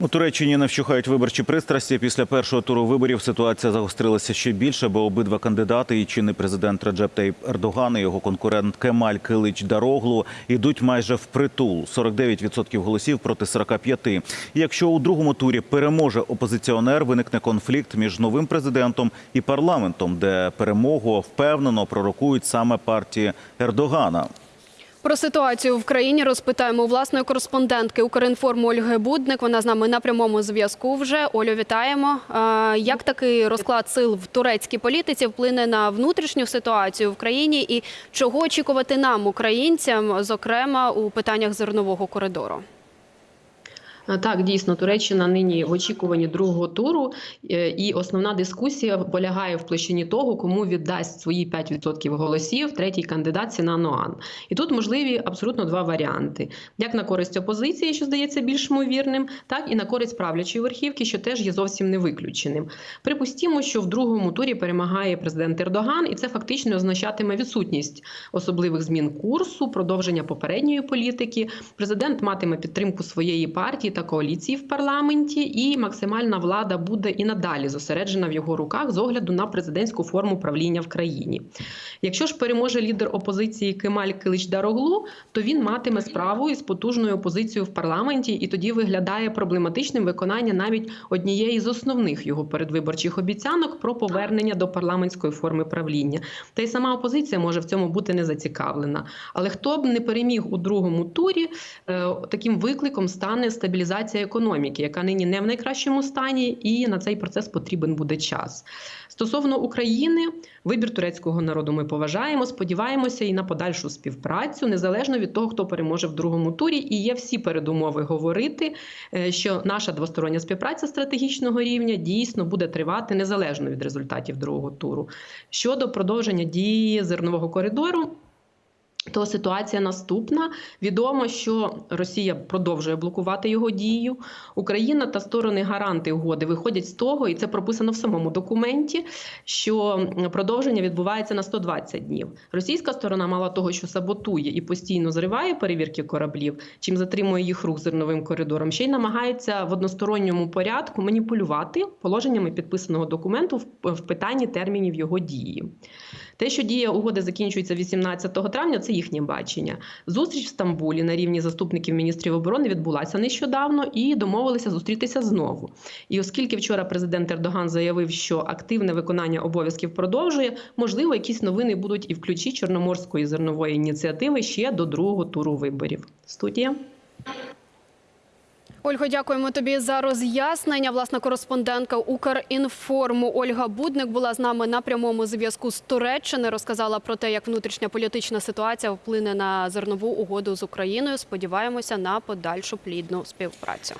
У Туреччині не вщухають виборчі пристрасті. Після першого туру виборів ситуація загострилася ще більше, бо обидва кандидати, і чинний президент Реджеп Тейп Ердоган і його конкурент Кемаль Килич Дароглу, йдуть майже впритул. 49% голосів проти 45%. І якщо у другому турі переможе опозиціонер, виникне конфлікт між новим президентом і парламентом, де перемогу впевнено пророкують саме партії Ердогана. Про ситуацію в країні розпитаємо у власної кореспондентки Укрінформу Ольги Будник. Вона з нами на прямому зв'язку. Вже Олю, вітаємо. Як такий розклад сил в турецькій політиці вплине на внутрішню ситуацію в країні, і чого очікувати нам, українцям, зокрема у питаннях зернового коридору? Так, дійсно, Туреччина нині в очікуванні другого туру, е, і основна дискусія полягає в площині того, кому віддасть свої 5% голосів третій кандидат Сінан Оан. І тут можливі абсолютно два варіанти: як на користь опозиції, що здається більш ймовірним, так і на користь правлячої верхівки, що теж є зовсім не виключеним. Припустімо, що в другому турі перемагає президент Ердоган, і це фактично означатиме відсутність особливих змін курсу, продовження попередньої політики. Президент матиме підтримку своєї партії та коаліції в парламенті, і максимальна влада буде і надалі зосереджена в його руках з огляду на президентську форму правління в країні. Якщо ж переможе лідер опозиції Кемаль Килич Дароглу, то він матиме справу із потужною опозицією в парламенті, і тоді виглядає проблематичним виконання навіть однієї з основних його передвиборчих обіцянок про повернення до парламентської форми правління. Та й сама опозиція може в цьому бути не зацікавлена. Але хто б не переміг у другому турі, е, таким викликом стане стабілізація економіки, яка нині не в найкращому стані, і на цей процес потрібен буде час. Стосовно України, вибір турецького народу ми поважаємо, сподіваємося і на подальшу співпрацю, незалежно від того, хто переможе в другому турі. І є всі передумови говорити, е, що наша двостороння співпраця стратегічного рівня дійсно буде тривати незалежно від результатів другого туру. Щодо продовження дії зернового коридору. То ситуація наступна. Відомо, що Росія продовжує блокувати його дію. Україна та сторони гаранти угоди виходять з того, і це прописано в самому документі, що продовження відбувається на 120 днів. Російська сторона, мало того, що саботує і постійно зриває перевірки кораблів, чим затримує їх рух зерновим коридором, ще й намагається в односторонньому порядку маніпулювати положеннями підписаного документу в питанні термінів його дії. Те, що дія угоди закінчується 18 травня, це їхнє бачення. Зустріч в Стамбулі на рівні заступників міністрів оборони відбулася нещодавно і домовилися зустрітися знову. І оскільки вчора президент Ердоган заявив, що активне виконання обов'язків продовжує, можливо, якісь новини будуть і в ключі Чорноморської зернової ініціативи ще до другого туру виборів. Студія. Ольго, дякуємо тобі за роз'яснення. Власна кореспондентка Укрінформу Ольга Будник була з нами на прямому зв'язку з Туреччини. Розказала про те, як внутрішня політична ситуація вплине на зернову угоду з Україною. Сподіваємося на подальшу плідну співпрацю.